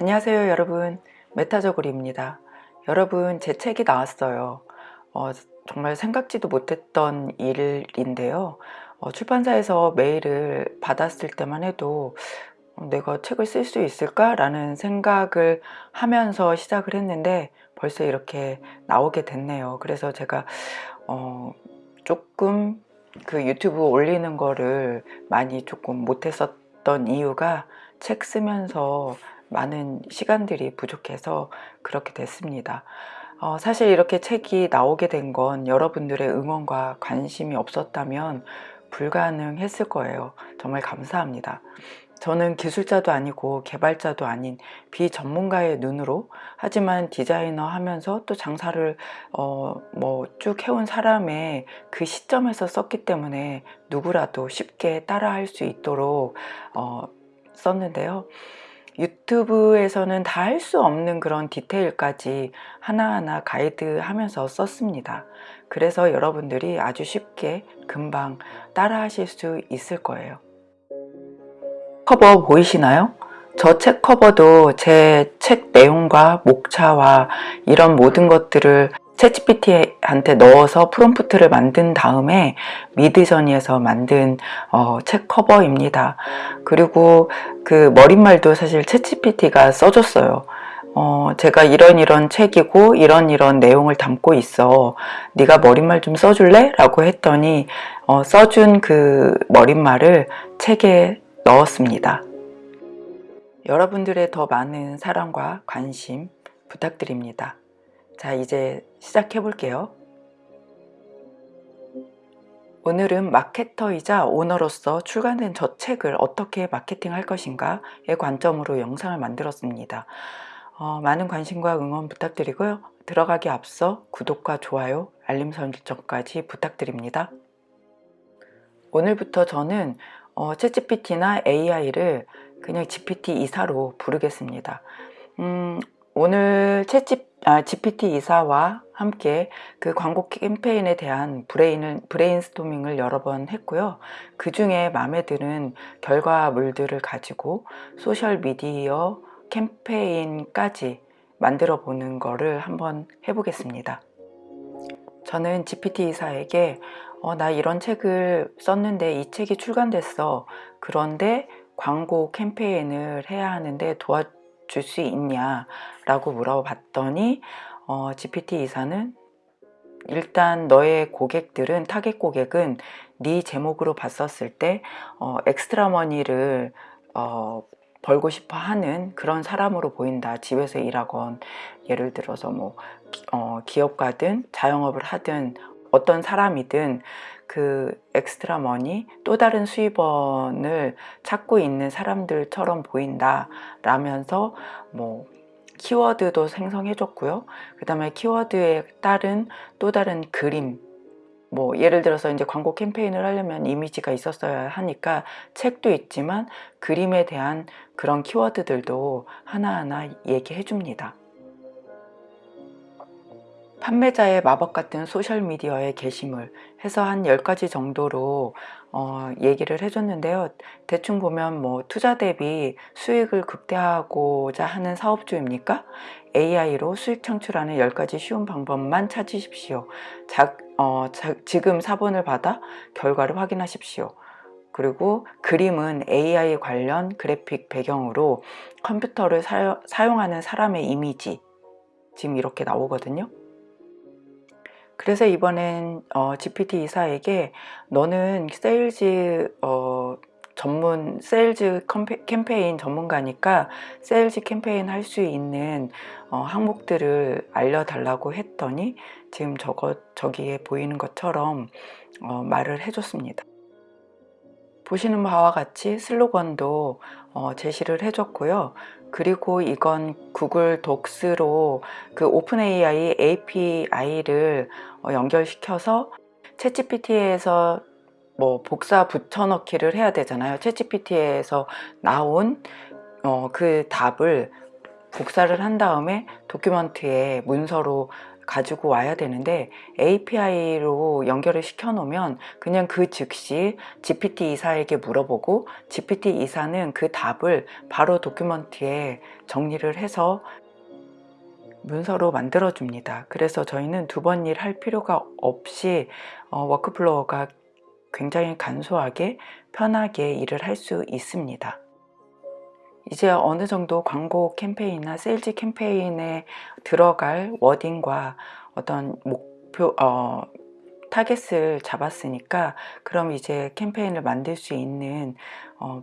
안녕하세요 여러분. 메타저고리입니다. 여러분 제 책이 나왔어요. 어, 정말 생각지도 못했던 일인데요. 어, 출판사에서 메일을 받았을 때만 해도 어, 내가 책을 쓸 수 있을까 라는 생각을 하면서 시작을 했는데 벌써 이렇게 나오게 됐네요. 그래서 제가 어, 조금 그 유튜브 올리는 거를 많이 조금 못했었던 이유가 책 쓰면서 많은 시간들이 부족해서 그렇게 됐습니다. 어, 사실 이렇게 책이 나오게 된 건 여러분들의 응원과 관심이 없었다면 불가능했을 거예요. 정말 감사합니다. 저는 기술자도 아니고 개발자도 아닌 비전문가의 눈으로 하지만 디자이너 하면서 또 장사를 어, 뭐 쭉 해온 사람의 그 시점에서 썼기 때문에 누구라도 쉽게 따라 할 수 있도록 어, 썼는데요. 유튜브에서는 다 할 수 없는 그런 디테일까지 하나하나 가이드 하면서 썼습니다. 그래서 여러분들이 아주 쉽게 금방 따라 하실 수 있을 거예요. 커버 보이시나요? 저 책 커버도 제 책 내용과 목차와 이런 모든 것들을 챗GPT한테 넣어서 프롬프트를 만든 다음에 미드저니에서 만든 어, 책 커버입니다. 그리고 그 머릿말도 사실 챗GPT가 써줬어요. 어, 제가 이런 이런 책이고 이런 이런 내용을 담고 있어 네가 머릿말 좀 써줄래? 라고 했더니 어, 써준 그 머릿말을 책에 넣었습니다. 여러분들의 더 많은 사랑과 관심 부탁드립니다. 자 이제 시작해 볼게요. 오늘은 마케터이자 오너로서 출간된 저 책을 어떻게 마케팅 할 것인가의 관점으로 영상을 만들었습니다. 어, 많은 관심과 응원 부탁드리고요. 들어가기 앞서 구독과 좋아요 알림 설정까지 부탁드립니다. 오늘부터 저는 어, 챗GPT나 AI를 그냥 GPT 이사로 부르겠습니다. 음, 오늘 챗GPT 아, GPT 이사와 함께 그 광고 캠페인에 대한 브레인을, 브레인스토밍을 여러 번 했고요. 그 중에 마음에 드는 결과물들을 가지고 소셜미디어 캠페인까지 만들어 보는 거를 한번 해보겠습니다. 저는 GPT 이사에게 어, 나 이런 책을 썼는데 이 책이 출간됐어. 그런데 광고 캠페인을 해야 하는데 도와 줄 수 있냐 라고 물어봤더니 어, GPT 이사는 일단 너의 고객들은 타겟 고객은 네 제목으로 봤었을 때 어, extra money를 어, 벌고 싶어 하는 그런 사람으로 보인다. 집에서 일하건 예를 들어서 뭐 어, 기업가든 자영업을 하든 어떤 사람이든 그 extra money 또 다른 수입원을 찾고 있는 사람들처럼 보인다 라면서 뭐 키워드도 생성해 줬고요. 그 다음에 키워드에 따른 또 다른 그림 뭐 예를 들어서 이제 광고 캠페인을 하려면 이미지가 있었어야 하니까 책도 있지만 그림에 대한 그런 키워드들도 하나하나 얘기해 줍니다 판매자의 마법 같은 소셜미디어의 게시물 해서 한 10가지 정도로 어, 얘기를 해줬는데요. 대충 보면 뭐 투자 대비 수익을 극대화하고자 하는 사업주입니까? AI로 수익 창출하는 10가지 쉬운 방법만 찾으십시오. 자, 어, 자, 지금 사본을 받아 결과를 확인하십시오. 그리고 그림은 AI 관련 그래픽 배경으로 컴퓨터를 사용, 사용하는 사람의 이미지 지금 이렇게 나오거든요. 그래서 이번엔 어, GPT 이사에게 너는 세일즈 어, 전문 세일즈 캠페인 전문가니까 세일즈 캠페인 할 수 있는 어, 항목들을 알려달라고 했더니 지금 저거 저기에 보이는 것처럼 어, 말을 해줬습니다. 보시는 바와 같이 슬로건도 어, 제시를 해줬고요. 그리고 이건 구글 독스로 그 오픈 AI API를 어, 연결시켜서 챗GPT에서 뭐 복사 붙여넣기를 해야 되잖아요. 챗GPT에서 나온 어, 그 답을 복사를 한 다음에 도큐먼트에 문서로 가지고 와야 되는데 API로 연결을 시켜 놓으면 그냥 그 즉시 GPT 이사에게 물어보고 GPT 이사는 그 답을 바로 document에 정리를 해서 문서로 만들어 줍니다. 그래서 저희는 두 번 일 할 필요가 없이 어, workflow가 굉장히 간소하게 편하게 일을 할 수 있습니다. 이제 어느 정도 광고 캠페인이나 세일즈 캠페인에 들어갈 wording과 어떤 목표, 어, 타겟을 잡았으니까 그럼 이제 캠페인을 만들 수 있는 어,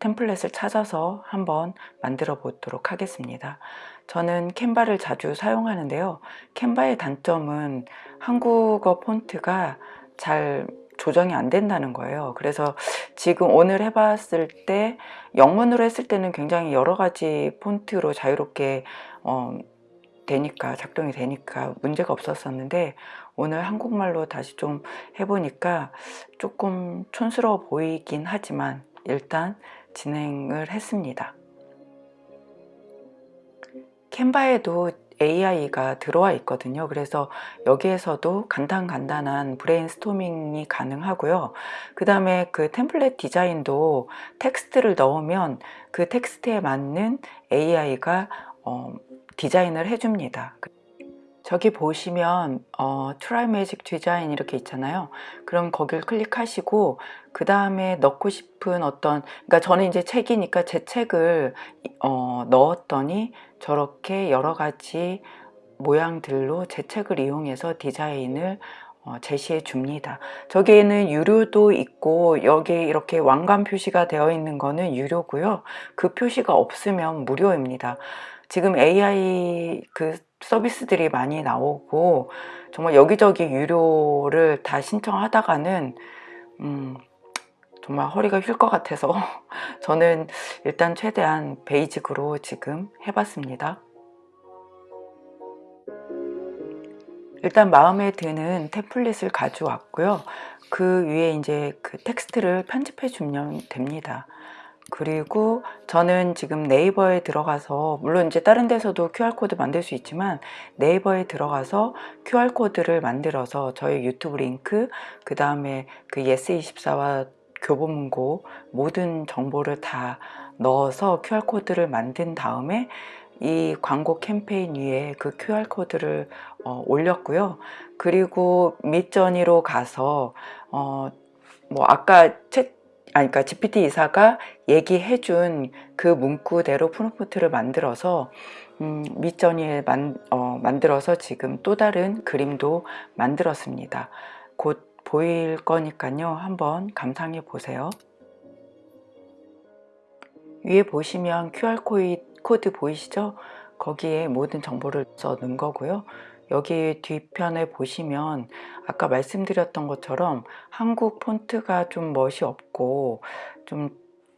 template을 찾아서 한번 만들어 보도록 하겠습니다. 저는 Canva를 자주 사용하는데요. Canva의 단점은 한국어 폰트가 잘 조정이 안 된다는 거예요. 그래서 지금 오늘 해봤을 때 영문으로 했을 때는 굉장히 여러 가지 폰트로 자유롭게 어, 되니까 작동이 되니까 문제가 없었었는데 오늘 한국말로 다시 좀 해보니까 조금 촌스러워 보이긴 하지만 일단 진행을 했습니다. 캔바에도 AI가 들어와 있거든요. 그래서 여기에서도 간단간단한 브레인스토밍이 가능하고요. 그 다음에 그 template 디자인도 텍스트를 넣으면 그 텍스트에 맞는 AI가 어, 디자인을 해줍니다. 저기 보시면 어, Try Magic Design 이렇게 있잖아요. 그럼 거기를 클릭하시고 그 다음에 넣고 싶은 어떤 그러니까 저는 이제 책이니까 제 책을 어, 넣었더니 저렇게 여러 가지 모양들로 제 책을 이용해서 디자인을 어, 제시해 줍니다. 저기에는 유료도 있고 여기 이렇게 왕관 표시가 되어 있는 거는 유료고요. 그 표시가 없으면 무료입니다. 지금 AI 그 서비스들이 많이 나오고 정말 여기저기 유료를 다 신청하다가는 음, 정말 허리가 휠 것 같아서 저는 일단 최대한 베이직으로 지금 해봤습니다. 일단 마음에 드는 template을 가져왔고요. 그 위에 이제 그 텍스트를 편집해 주면 됩니다. 그리고 저는 지금 네이버에 들어가서 물론 이제 다른 데서도 QR코드 만들 수 있지만 네이버에 들어가서 QR코드를 만들어서 저희 유튜브 링크 그 다음에 그 예스24와 교보문고 모든 정보를 다 넣어서 QR코드를 만든 다음에 이 광고 캠페인 위에 그 QR코드를 어, 올렸고요. 그리고 밑전이로 가서 어, 뭐 아까 책 아니 그러니까 GPT 이사가 얘기해 준 그 문구대로 프롬프트를 만들어서 음, 밑전이에 만, 어, 만들어서 지금 또 다른 그림도 만들었습니다. 곧 보일 거니까요. 한번 감상해 보세요. 위에 보시면 QR코드 보이시죠? 거기에 모든 정보를 써 넣은 거고요. 여기 뒤편에 보시면 아까 말씀드렸던 것처럼 한국 폰트가 좀 멋이 없고 좀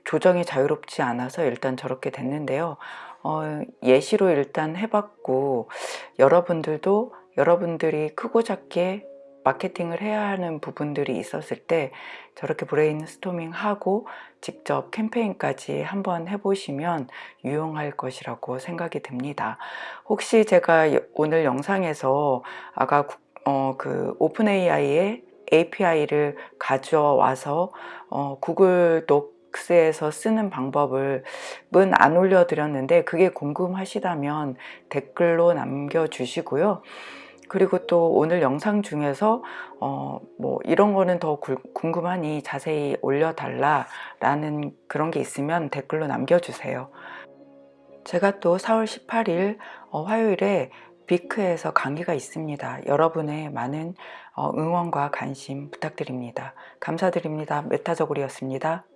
조정이 자유롭지 않아서 일단 저렇게 됐는데요. 어, 예시로 일단 해봤고 여러분들도 여러분들이 크고 작게 마케팅을 해야 하는 부분들이 있었을 때 저렇게 브레인스토밍 하고 직접 캠페인까지 한번 해보시면 유용할 것이라고 생각이 듭니다. 혹시 제가 오늘 영상에서 아까 어, 그 OpenAI의 API를 가져와서 어, Google Docs에서 쓰는 방법을 안 올려드렸는데 그게 궁금하시다면 댓글로 남겨주시고요. 그리고 또 오늘 영상 중에서 어, 뭐 이런 거는 더 궁금하니 자세히 올려달라 라는 그런 게 있으면 댓글로 남겨주세요. 제가 또 4월 18일 어, 화요일에 비크에서 강의가 있습니다. 여러분의 많은 어, 응원과 관심 부탁드립니다. 감사드립니다. 메타저골이었습니다.